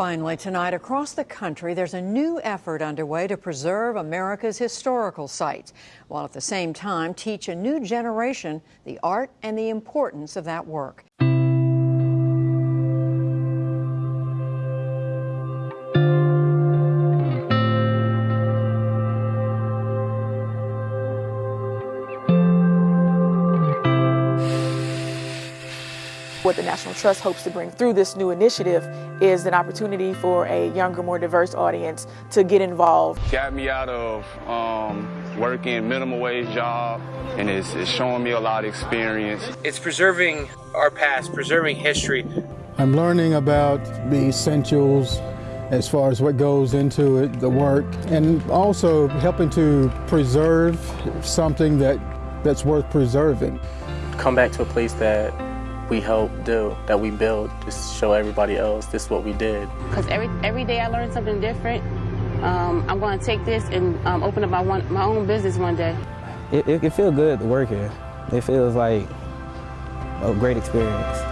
Finally, tonight across the country, there's a new effort underway to preserve America's historical sites, while at the same time teach a new generation the art and the importance of that work. What the National Trust hopes to bring through this new initiative is an opportunity for a younger, more diverse audience to get involved. Got me out of um, working minimum wage job, and it's, it's showing me a lot of experience. It's preserving our past, preserving history. I'm learning about the essentials as far as what goes into it, the work, and also helping to preserve something that, that's worth preserving. Come back to a place that we help do, that we build, just show everybody else this is what we did. Because every, every day I learn something different. Um, I'm going to take this and um, open up my, one, my own business one day. It, it, it feels good to work here. It feels like a great experience.